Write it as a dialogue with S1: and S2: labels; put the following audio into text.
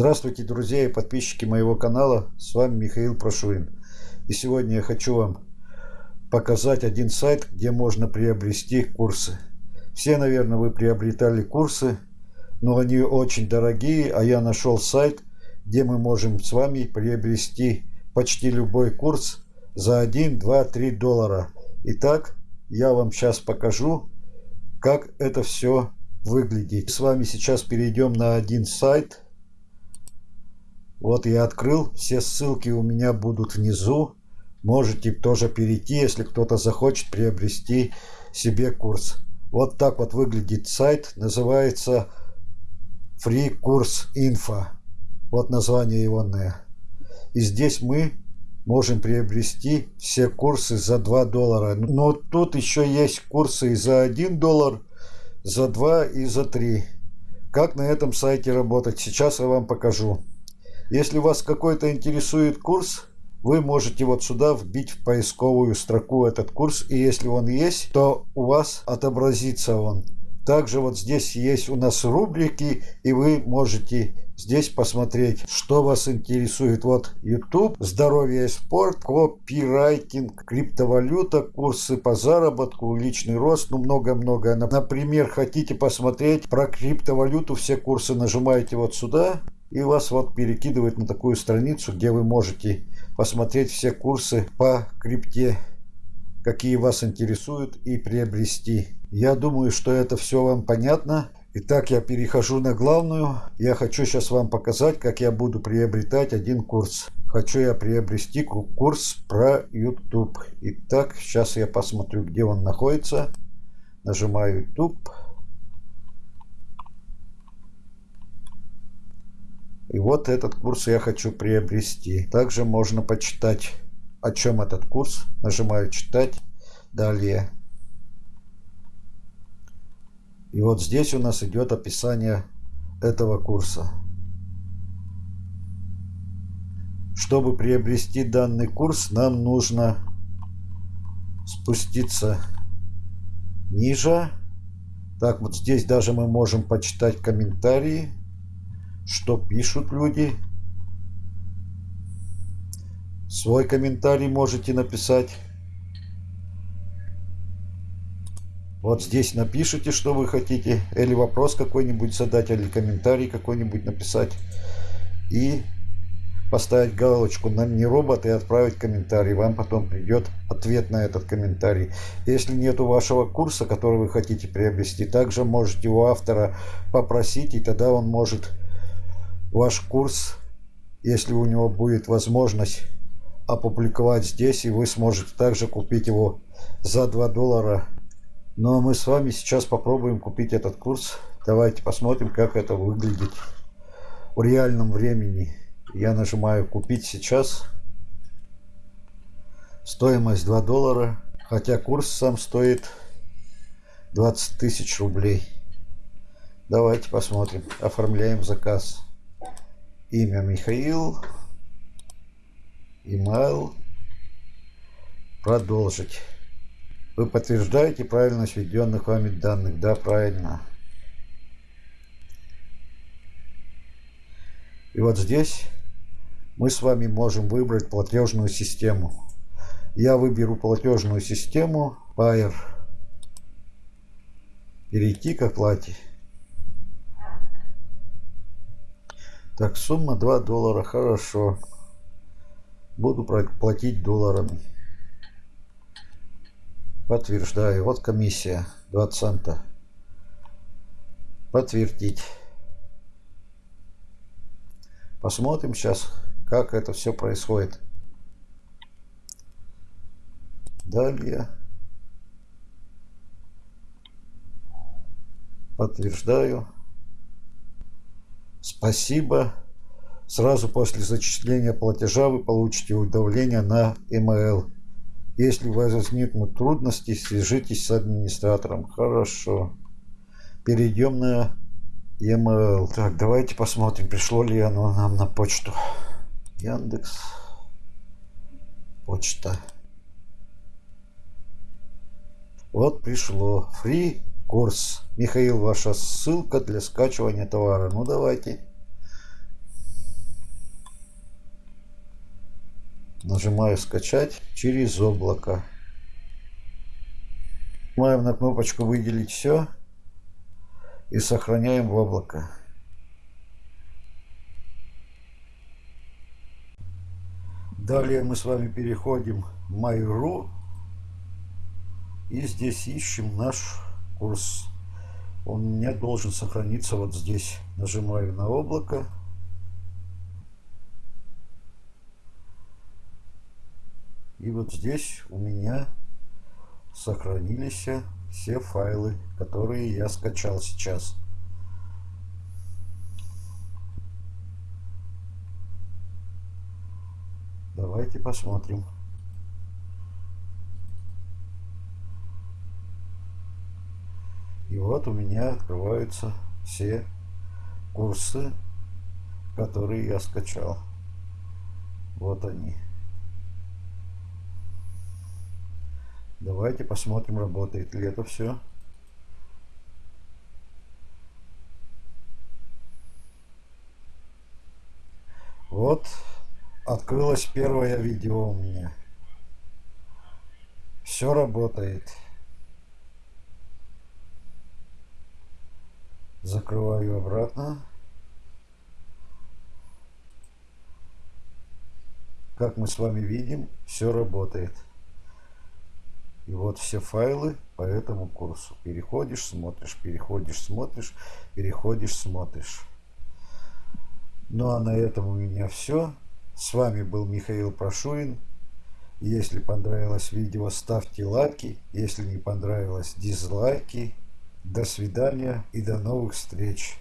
S1: Здравствуйте, друзья и подписчики моего канала. С вами Михаил Прошуин. И сегодня я хочу вам показать один сайт, где можно приобрести курсы. Все, наверное, вы приобретали курсы, но они очень дорогие, а я нашел сайт, где мы можем с вами приобрести почти любой курс за 1, 2, 3 доллара. Итак, я вам сейчас покажу, как это все выглядит. С вами сейчас перейдем на один сайт – вот я открыл, все ссылки у меня будут внизу. Можете тоже перейти, если кто-то захочет приобрести себе курс. Вот так вот выглядит сайт, называется Free Course Info. Вот название его. И здесь мы можем приобрести все курсы за 2 доллара. Но тут еще есть курсы и за 1 доллар, за 2 и за 3. Как на этом сайте работать, сейчас я вам покажу. Если вас какой-то интересует курс, вы можете вот сюда вбить в поисковую строку этот курс, и если он есть, то у вас отобразится он. Также вот здесь есть у нас рубрики, и вы можете здесь посмотреть, что вас интересует. Вот YouTube, здоровье и спорт, копирайтинг, криптовалюта, курсы по заработку, личный рост, ну много-много. Например, хотите посмотреть про криптовалюту, все курсы нажимаете вот сюда, и вас вот перекидывает на такую страницу, где вы можете посмотреть все курсы по крипте, какие вас интересуют и приобрести. Я думаю, что это все вам понятно. Итак, я перехожу на главную. Я хочу сейчас вам показать, как я буду приобретать один курс. Хочу я приобрести курс про YouTube. Итак, сейчас я посмотрю, где он находится. Нажимаю YouTube. И вот этот курс я хочу приобрести. Также можно почитать, о чем этот курс. Нажимаю «Читать». Далее. И вот здесь у нас идет описание этого курса. Чтобы приобрести данный курс, нам нужно спуститься ниже. Так, вот здесь даже мы можем почитать комментарии что пишут люди. Свой комментарий можете написать. Вот здесь напишите, что вы хотите. Или вопрос какой-нибудь задать, или комментарий какой-нибудь написать. И поставить галочку на не робот и отправить комментарий. Вам потом придет ответ на этот комментарий. Если нет вашего курса, который вы хотите приобрести, также можете у автора попросить, и тогда он может ваш курс, если у него будет возможность опубликовать здесь, и вы сможете также купить его за 2 доллара. Ну а мы с вами сейчас попробуем купить этот курс. Давайте посмотрим, как это выглядит в реальном времени. Я нажимаю «Купить сейчас». Стоимость 2 доллара, хотя курс сам стоит 20 тысяч рублей. Давайте посмотрим. Оформляем заказ имя Михаил, email, продолжить. Вы подтверждаете правильность введенных вами данных? Да, правильно. И вот здесь мы с вами можем выбрать платежную систему. Я выберу платежную систему Payer. Перейти к оплате. Так, сумма 2 доллара. Хорошо. Буду платить долларами. Подтверждаю. Вот комиссия. 2 цента. Подтвердить. Посмотрим сейчас, как это все происходит. Далее. Подтверждаю. Спасибо. Сразу после зачисления платежа вы получите уведомление на email. Если возникнут трудности, свяжитесь с администратором. Хорошо. Перейдем на email. Так, давайте посмотрим, пришло ли оно нам на почту. Яндекс. Почта. Вот пришло. Free Курс. Михаил, ваша ссылка для скачивания товара. Ну давайте. Нажимаю скачать через облако. Нажимаем на кнопочку выделить все и сохраняем в облако. Далее мы с вами переходим в Mail.ru и здесь ищем наш курс. Он меня должен сохраниться вот здесь. Нажимаю на облако. И вот здесь у меня сохранились все файлы, которые я скачал сейчас. Давайте посмотрим. И вот у меня открываются все курсы, которые я скачал. Вот они. Давайте посмотрим, работает ли это все. Вот открылось первое видео у меня. Все работает. Закрываю обратно. Как мы с вами видим, все работает. И вот все файлы по этому курсу. Переходишь, смотришь, переходишь, смотришь, переходишь, смотришь. Ну а на этом у меня все. С вами был Михаил Прошуин. Если понравилось видео, ставьте лайки. Если не понравилось, дизлайки. До свидания и до новых встреч.